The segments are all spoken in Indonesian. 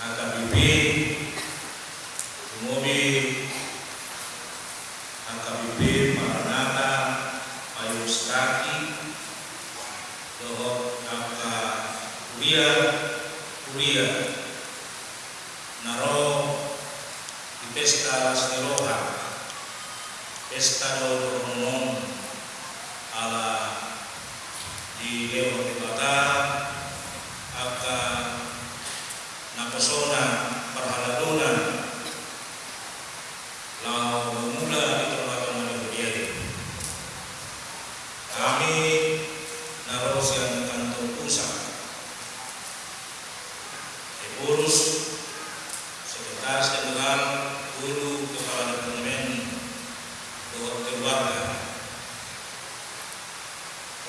AKBP, Umobi, AKBP, Maranata, Payustaki, Dohok, Naka, Kuria, Kuria, Naro, di Pesta Seroha, Pesta Dorong, ala. Di Leo Tebata,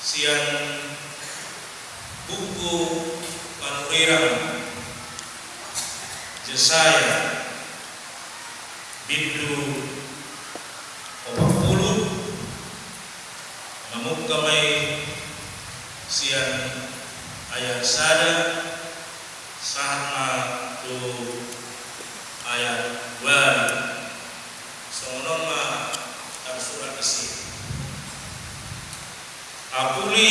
sian buku panurirang. Jesaya bindu opak puluh namun kamai sian ayat sada. Sama tu ayat wal. Sonoma apuli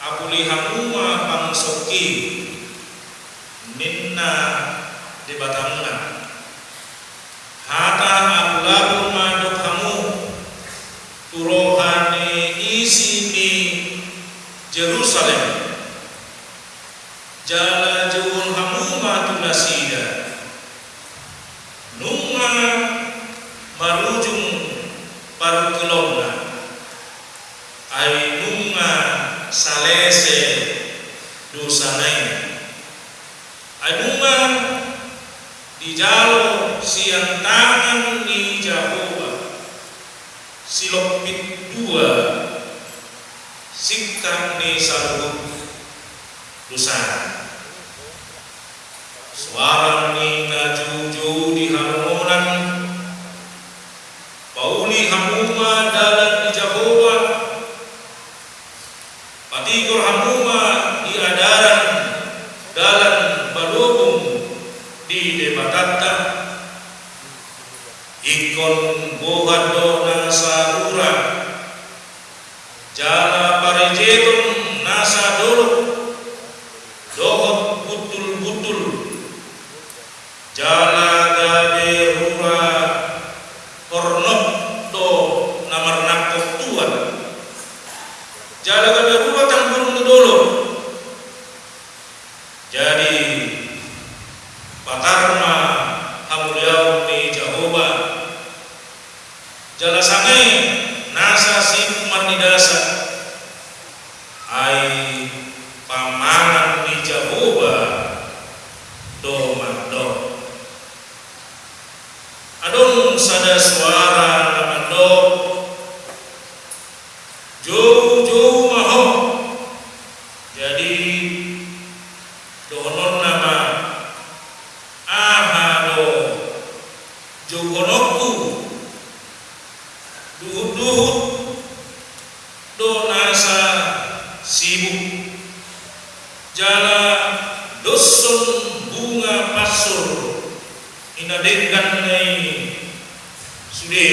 apuli hamuma pangsoki minna di batamna hata apulabu madok hamu. Turohani isi di Jerusalem. Jalan farijitun nasa dulu. jogonokku duduk donasa sibuk. Jalan dosun bunga pasur. Inadengkan ini sudah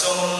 someone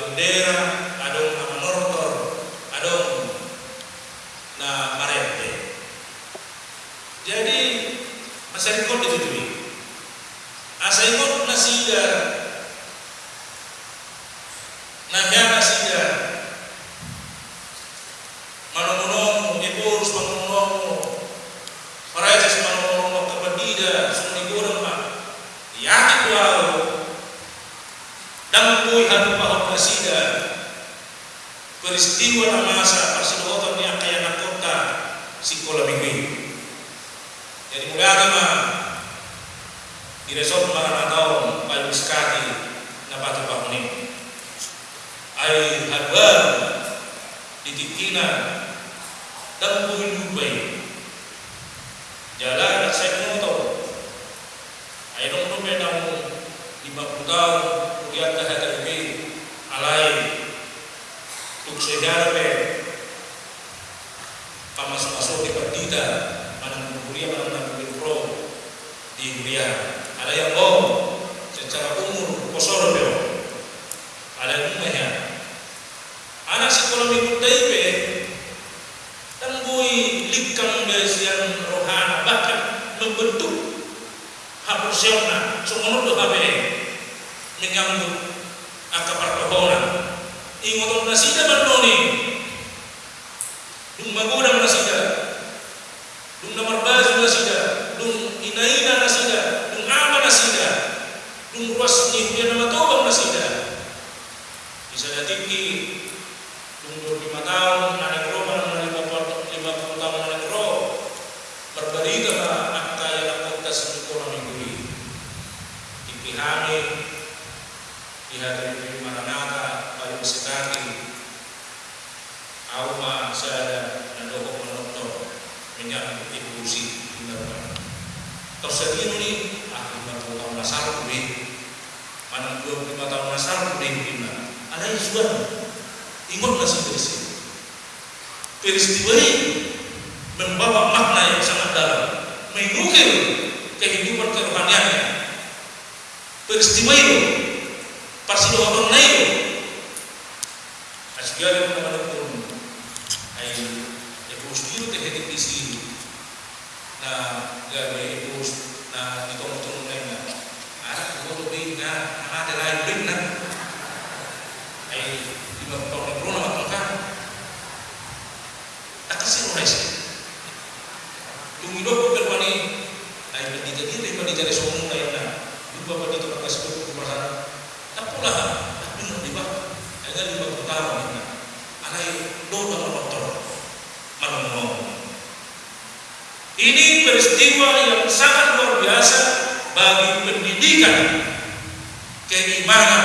bendera, kadang motor, na parente. Jadi masih ikut itu. Asa ikut nasida, namanya nasida. Manong-manong, ibu harus manong-manong. Para manong-manong kebedida, semua dikurang pak. Yakin dan. siga peristiwa na masa pasinuotan niya kaya nakota si Kolabigwi. Jadi mula kama diresort mga nataong paluskati na patapakunin ay hagwag ditikinan ng buhay lupay. Jalan tuk sejarah pe pamasok-masok di partida manang kuliah manang nang pro di kuliah ada yang mau secara umur kosor pe ada yang umumnya anak sekolah minggu taipe dan bui likang besian rohana bahkan membentuk hapusiona sumono do habe menyambut angka pertohonan ingoton nasida bandoni dung magoda nasida dung namar bazu nasida dung inaina nasida dung ama nasida dung ruas ni hujan nama tobang nasida bisa datiki dung lima tahun anak roman Ingatlah 15 Indonesia. Peristiwa ini membawa makna yang sangat dalam, mengukir kehidupan kerohaniannya. Peristiwa itu pasti orang lain. Nah Asyikari kepada pun, ayo, ya ekos dia terhadap isi, nah, gawe ekos, ya, nah, di tongtong lainnya. Ada kau lebih, nah, ada lain, nah, jadi rin pa di jadi sumo na yun na di ba pa dito nakasipot ko para tapulah benar di ba ay di ba putaran na alay do na motor malumong ini peristiwa yang sangat luar biasa bagi pendidikan keimanan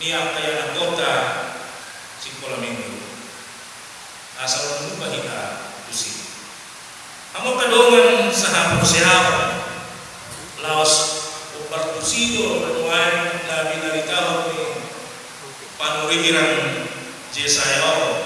niat kaya anggota sekolah minggu. Asal mengubah kita usi amo kadongan sa hapon laos umbartusido manuan labi naritaw ni panurirang Jesayaw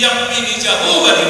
yang ini jauh dari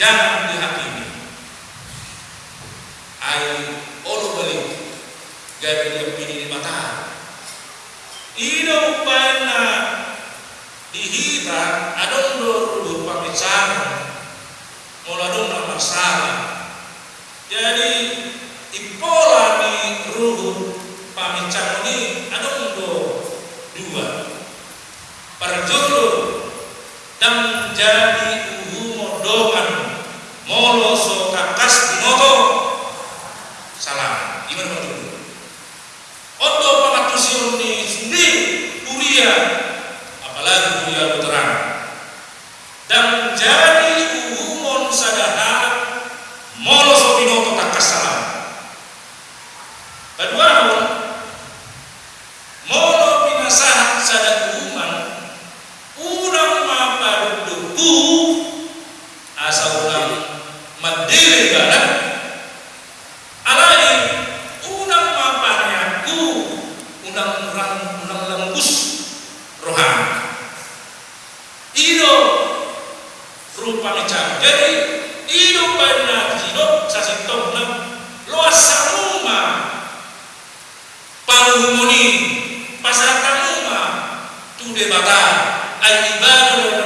Jangan dihakimi. Ai olo beli gawe dia pini di mata. Ino pana dihita adon do rudu pamicara. Mula dong nama salah. Jadi ipola di ruhu pamicara ini adon do dua. Perjuru rupane jam jadi iyo benar dino sasi tongna loas saruma paruhumuni pasar rumah tunde bata ay ibadu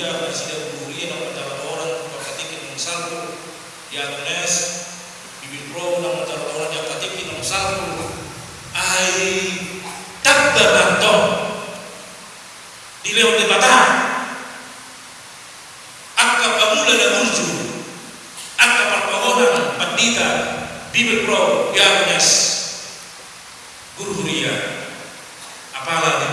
Jumhuriyah Presiden Jumhuriyah nomor cara orang nomor katikin nomor satu. Yang nes Bibir Pro nomor cara orang yang katikin nomor satu. Ai tabbato dilewat di batang angka pamula dan unju angka perpohonan pendita Bibir Pro yang nes Guru Huriyah apalah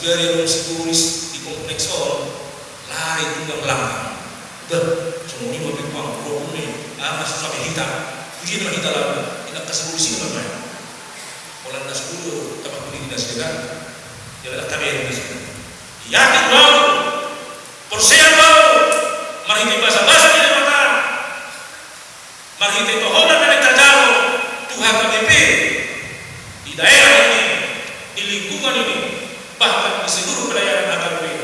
asugari yang tulis di kompleks on lari tunggang langkah. Ber semua ini mau pang pro ini ah masuk sampai hitam nama hitam lah tidak kasih solusi apa mana kalau anda sepuluh tempat kuning tidak sedekat ya lah yang di sini yakin wow persen wow mari kita bahasa bahasa di mata. Mari kita pohon dari kajalo Tuhan KBP di daerah ini di lingkungan ini bahkan di seluruh perayaan AKP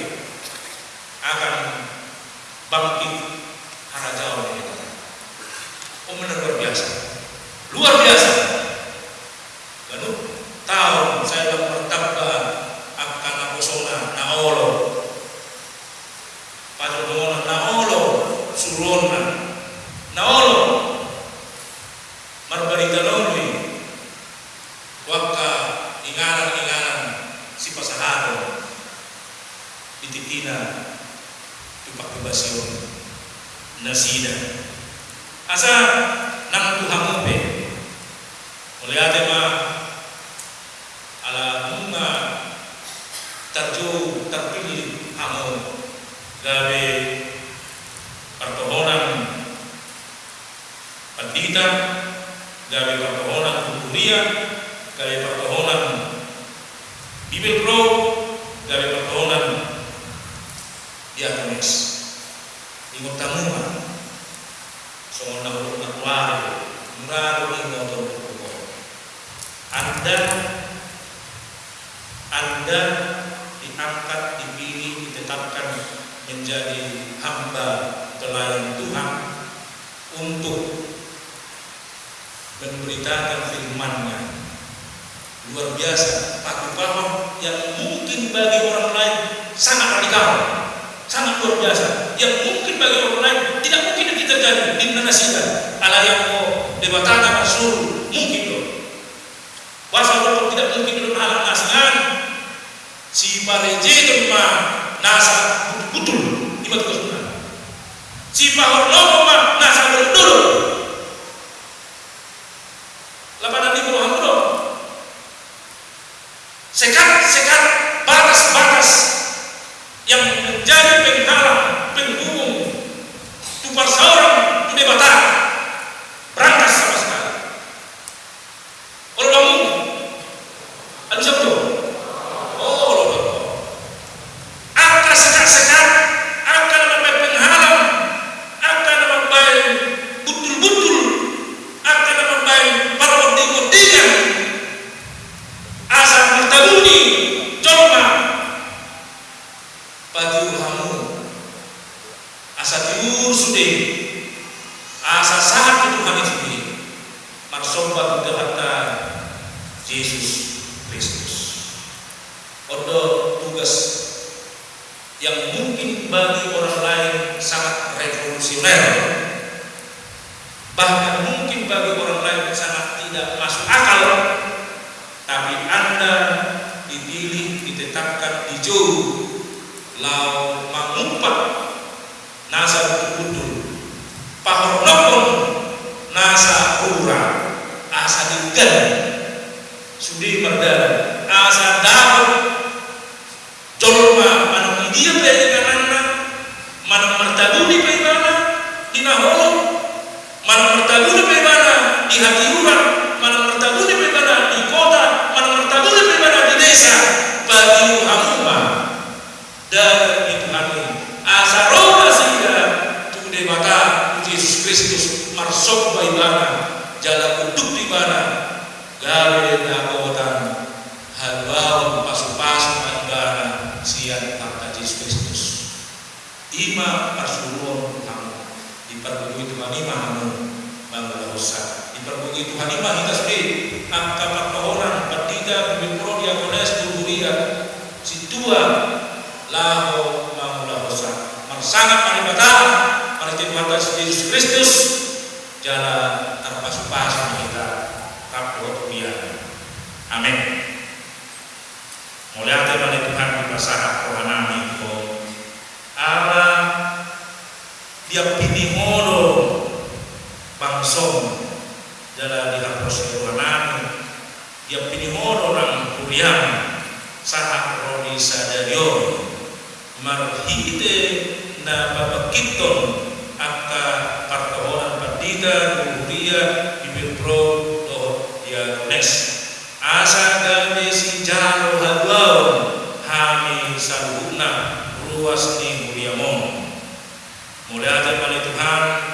asa nang tuhangupe oleh ate ma ala bunga tarjo terpilih amo gawe pertohonan. Pandita gawe pertohonan kuliah gawe pertohonan bibel pro gawe pertohonan diakonis ingot tamungan songon na ulok na kuwari muraro buko anda anda diangkat dipilih ditetapkan menjadi hamba pelayan Tuhan untuk memberitakan firman-Nya. Luar biasa. Paham yang mungkin bagi orang lain sangat radikal. Sangat luar biasa. Yang mungkin bagi orang lain tidak terjadi di Indonesia ala yang mau debatana masuk mungkin loh bahasa Allah tidak mungkin dalam alam asingan si pareje kema nasa betul di batu kesunan si pahor ma nasa betul lapanan di bawah hamdro sekat-sekat batas-batas yang menjadi penghalang, penghubung tupar seorang tu batang berangkas sama sekali. Kalau kamu, ada siapa tu? Oh, lo lo. Akan sekat-sekat, akan sampai penghalang, akan sampai betul-betul, akan sampai para oding-odingan asal bertabuni coba bagi kamu asa tiur sudah asa saat itu kami sendiri maksomba kita kata Yesus Kristus. Odo tugas yang mungkin bagi orang lain sangat revolusioner. Bahkan mungkin bagi orang lain sangat tidak masuk akal. Tapi anda dipilih ditetapkan di jauh yang piti modo bangsong dalam dihapus kewanani yang piti modo nang kuriang saat roni sadario marhite na babakiton akta kartohoran pandita kuria bibir pro doho diagnes asa gani si jaro haglaon hami saluhna ruas ni muriamong Mulia dan Tuhan